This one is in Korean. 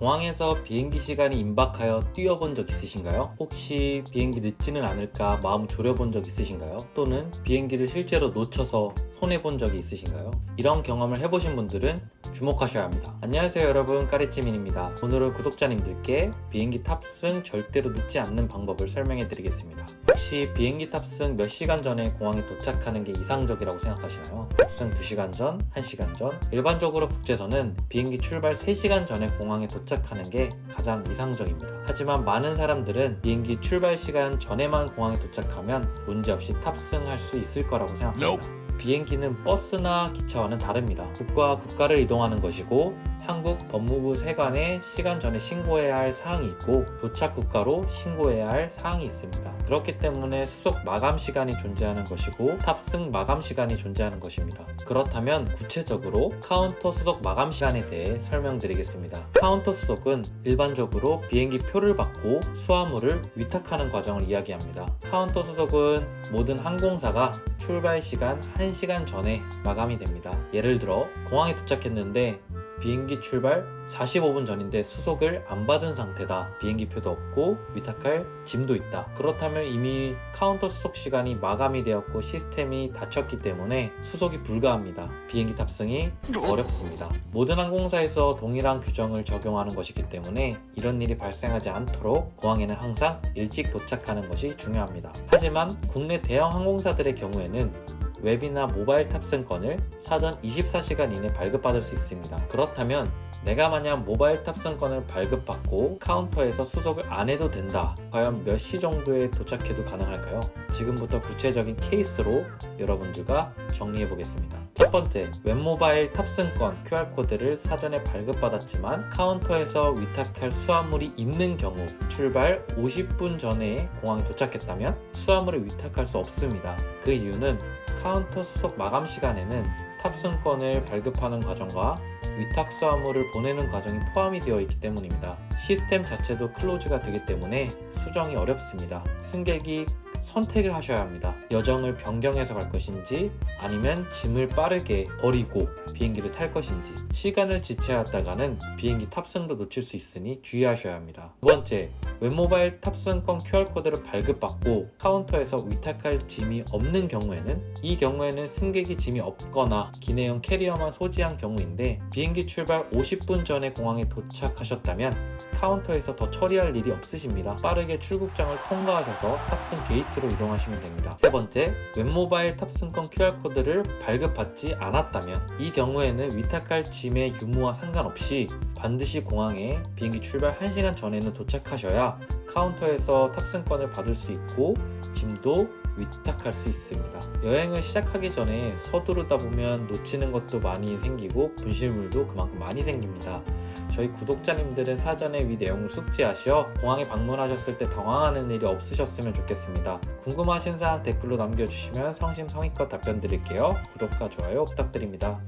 공항에서 비행기 시간이 임박하여 뛰어본 적 있으신가요? 혹시 비행기 늦지는 않을까 마음 졸여본 적 있으신가요? 또는 비행기를 실제로 놓쳐서 손해본 적이 있으신가요? 이런 경험을 해보신 분들은 주목하셔야 합니다. 안녕하세요 여러분 까리찌민입니다. 오늘은 구독자님들께 비행기 탑승 절대로 늦지 않는 방법을 설명해 드리겠습니다. 혹시 비행기 탑승 몇 시간 전에 공항에 도착하는 게 이상적이라고 생각하시나요? 탑승 2시간 전, 1시간 전? 일반적으로 국제선은 비행기 출발 3시간 전에 공항에 도착하는 게 가장 이상적입니다. 하지만 많은 사람들은 비행기 출발 시간 전에만 공항에 도착하면 문제없이 탑승할 수 있을 거라고 생각합니다. 비행기는 버스나 기차와는 다릅니다. 국가와 국가를 이동하는 것이고 한국 법무부 세관에 시간 전에 신고해야 할 사항이 있고 도착 국가로 신고해야 할 사항이 있습니다. 그렇기 때문에 수속 마감 시간이 존재하는 것이고 탑승 마감 시간이 존재하는 것입니다. 그렇다면 구체적으로 카운터 수속 마감 시간에 대해 설명드리겠습니다. 카운터 수속은 일반적으로 비행기 표를 받고 수화물을 위탁하는 과정을 이야기합니다. 카운터 수속은 모든 항공사가 출발 시간 1시간 전에 마감이 됩니다. 예를 들어 공항에 도착했는데 비행기 출발 45분 전인데 수속을 안 받은 상태다. 비행기표도 없고 위탁할 짐도 있다. 그렇다면 이미 카운터 수속 시간이 마감이 되었고 시스템이 닫혔기 때문에 수속이 불가합니다. 비행기 탑승이 어렵습니다. 모든 항공사에서 동일한 규정을 적용하는 것이기 때문에 이런 일이 발생하지 않도록 공항에는 항상 일찍 도착하는 것이 중요합니다. 하지만 국내 대형 항공사들의 경우에는 웹이나 모바일 탑승권을 사전 24시간 이내 발급받을 수 있습니다. 그렇다면 내가 만약 모바일 탑승권을 발급받고 카운터에서 수속을 안 해도 된다. 과연 몇 시 정도에 도착해도 가능할까요? 지금부터 구체적인 케이스로 여러분들과 정리해 보겠습니다. 첫 번째, 웹모바일 탑승권 QR코드를 사전에 발급받았지만 카운터에서 위탁할 수화물이 있는 경우 출발 50분 전에 공항에 도착했다면 수화물을 위탁할 수 없습니다. 그 이유는 카운터 수속 마감 시간에는 탑승권을 발급하는 과정과 위탁 수화물을 보내는 과정이 포함이 되어 있기 때문입니다. 시스템 자체도 close가 되기 때문에 수속이 어렵습니다. 승객이 선택을 하셔야 합니다. 여정을 변경해서 갈 것인지 아니면 짐을 빠르게 버리고 비행기를 탈 것인지 시간을 지체하다가는 비행기 탑승도 놓칠 수 있으니 주의하셔야 합니다. 두 번째, 웹모바일 탑승권 QR코드를 발급받고 카운터에서 위탁할 짐이 없는 경우에는 이 경우에는 승객이 짐이 없거나 기내용 캐리어만 소지한 경우인데 비행기 출발 50분 전에 공항에 도착하셨다면 카운터에서 더 처리할 일이 없으십니다. 빠르게 출국장을 통과하셔서 탑승 게이트로 이동하시면 됩니다. 세 번째, 웹모바일 탑승권 QR코드를 발급받지 않았다면 이 경우에는 위탁할 짐의 유무와 상관없이 반드시 공항에 비행기 출발 1시간 전에는 도착하셔야 카운터에서 탑승권을 받을 수 있고 짐도 위탁할 수 있습니다. 여행을 시작하기 전에 서두르다 보면 놓치는 것도 많이 생기고 분실물도 그만큼 많이 생깁니다. 저희 구독자님들은 사전에 위 내용을 숙지하시어 공항에 방문하셨을 때 당황하는 일이 없으셨으면 좋겠습니다. 궁금하신 사항 댓글로 남겨주시면 성심성의껏 답변 드릴게요. 구독과 좋아요 부탁드립니다.